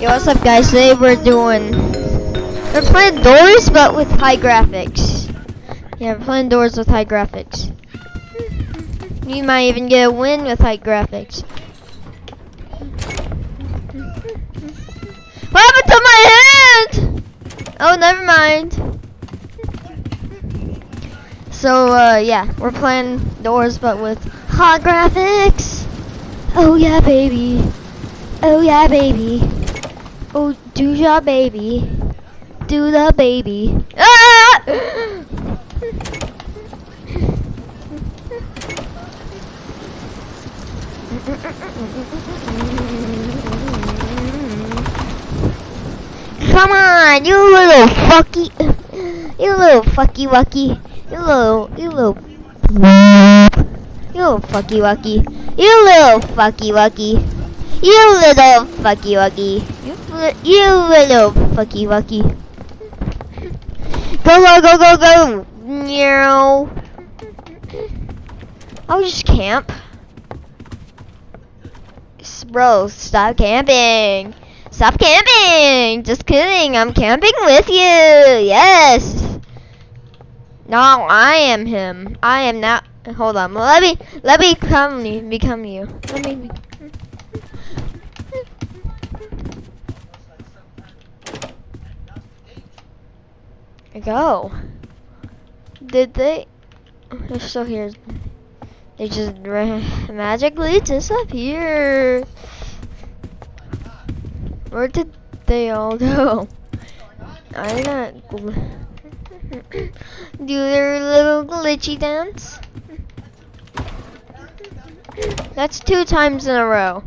Yo, what's up guys? Today we're doing... We're playing Doors, but with high graphics. Yeah, we're playing Doors with high graphics. You might even get a win with high graphics. What happened to my hand? Oh, never mind. So, uh, yeah, we're playing Doors, but with high graphics. Oh, yeah, baby. Oh, yeah, baby. Oh, do ya, baby. Do the baby. Ah! Come on, you little fucky, you little fucky wucky, you little, you little, you little fucky wucky, you little fucky wucky, you little fucky wucky, you, you little fucky wucky. Go go go go go, meow. I'll just camp. Bro, stop camping. Stop camping! Just kidding, I'm camping with you! Yes! No, I am him. I am not. Hold on. Let me, let me come, become you. Let me. Go. Did they? They're still here. They just magically disappeared. Where did they all go? I not do their little glitchy dance. That's two times in a row.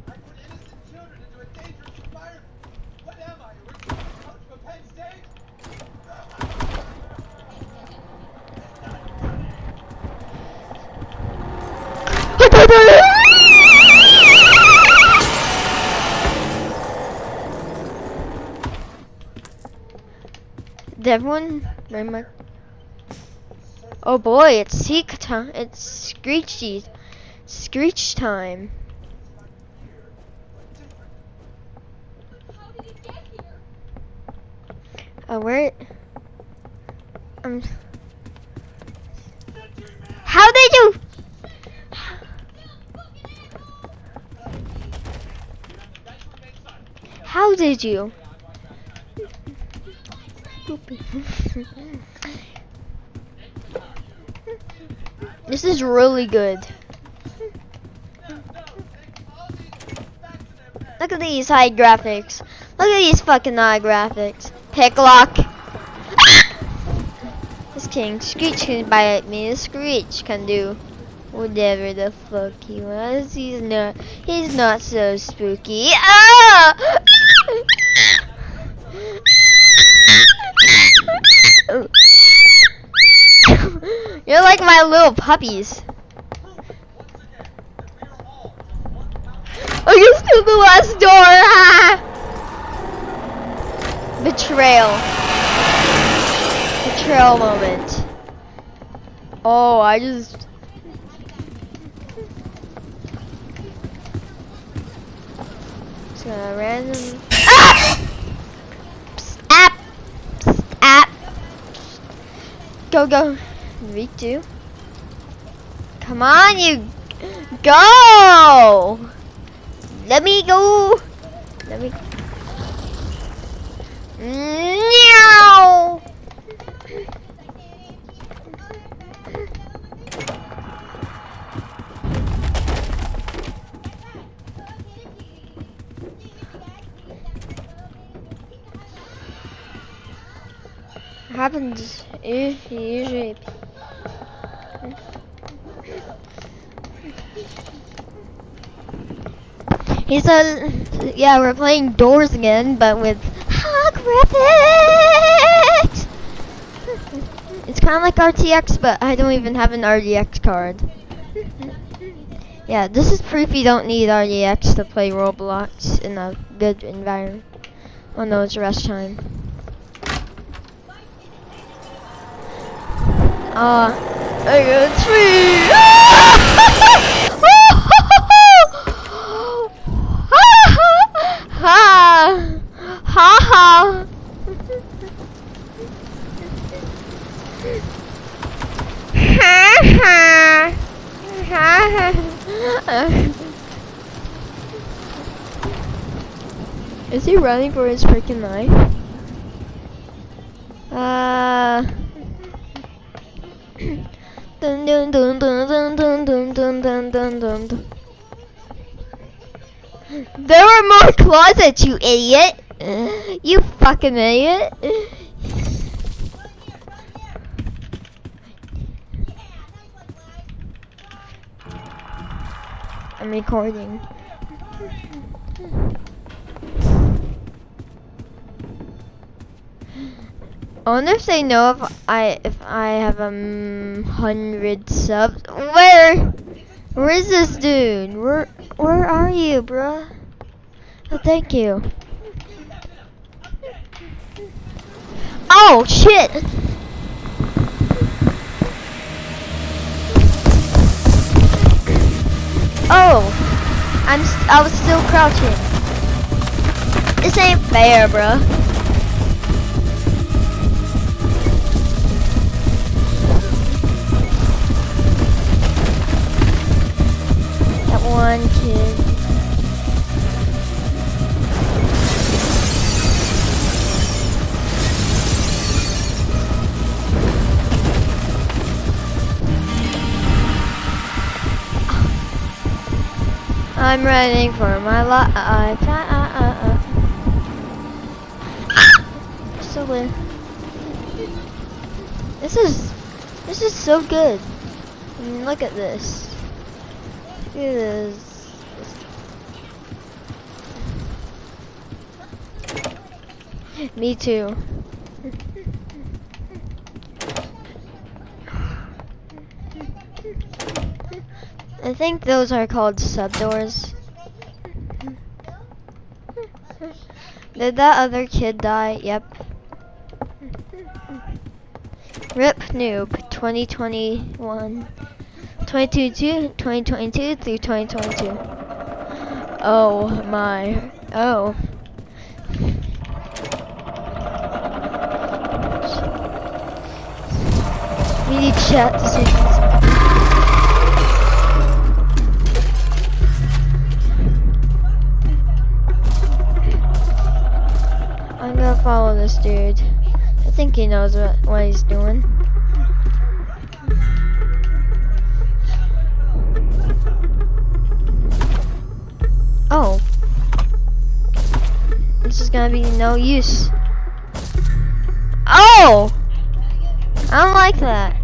Did everyone my? Oh boy, it's seek time. It's screechy, screech time. How did he get here? Oh, where? Um. How they do? How did you? this is really good. Look at these high graphics. Look at these fucking high graphics. Picklock. this king Screech can bite me. This Screech can do whatever the fuck he wants. He's not. He's not so spooky. Ah! You're like my little puppies. Oh, you through the last door! Betrayal. Betrayal moment. Oh, I just. Just gonna random. Go, go. Me too. Come on, you. Go! Let me go. Let me. Meow. Happens if you usually He said, yeah, we're playing Doors again, but with high graphics. It's kind of like RTX, but I don't even have an RTX card. Yeah, this is proof you don't need RTX to play Roblox in a good environment. Oh no, it's rush time. Uh, I got ha ha ha. Ha ha. Is he running for his freaking life? Uh dun dun dun dun dun dun dun dun dun dun dun. There are more closets, you idiot! You fucking idiot! I'm recording. I wonder if they know if I if I have a um, hundred subs. Where? Where is this dude? Where Where are you, bruh? Oh, thank you. Oh shit! Oh, I'm I was still crouching. This ain't fair, bruh. I'm running for my life. Ah, ah, ah, so weird. This is this is so good. I mean, look at this. Look at this. Me too. I think those are called sub doors. Did that other kid die? Yep. RIP noob 2021 2022 2022 through 2022 Oh my oh We need chat decisions follow this dude. I think he knows what, what he's doing. Oh. This is gonna be no use. Oh! I don't like that.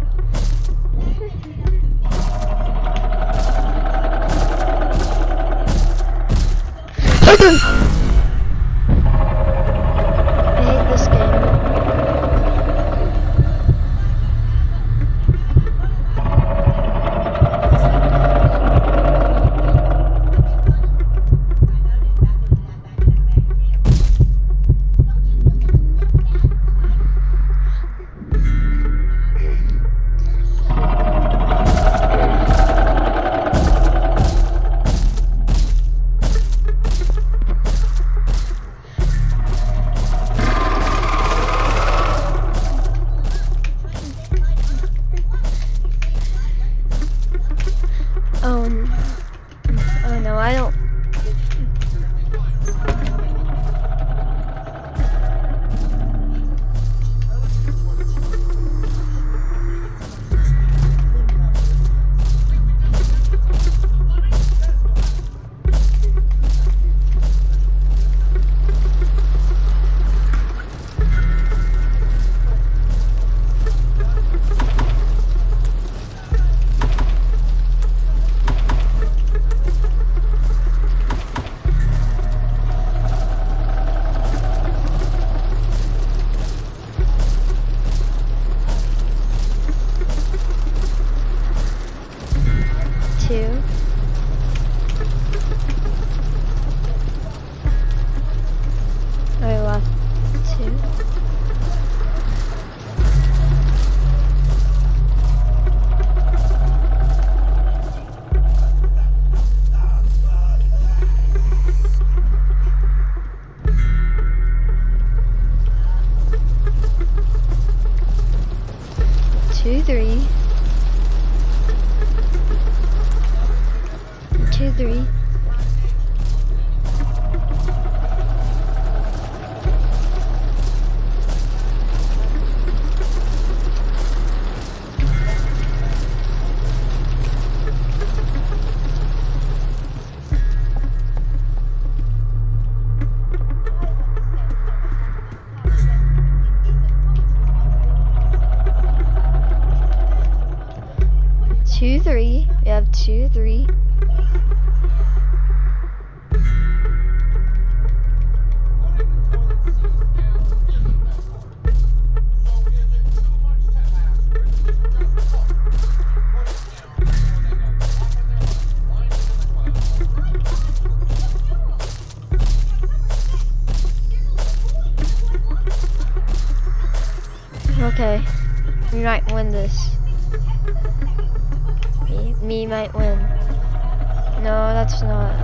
Oh, two. I. Two, three. Two, three. Not.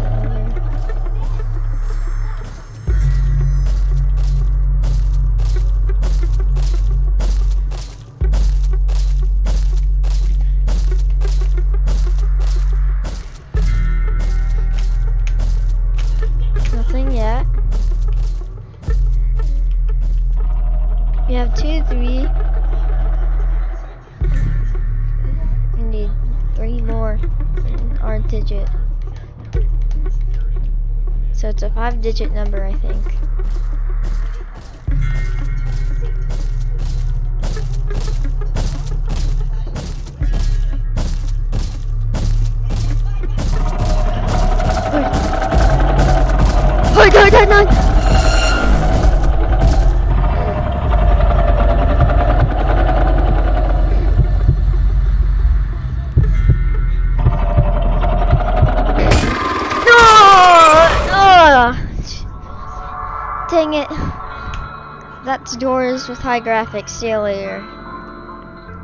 Nothing yet. We have two, three. We need three more in our digit. It's a five digit number, I think. Hold on, hold on. Doors with high graphics. See you later.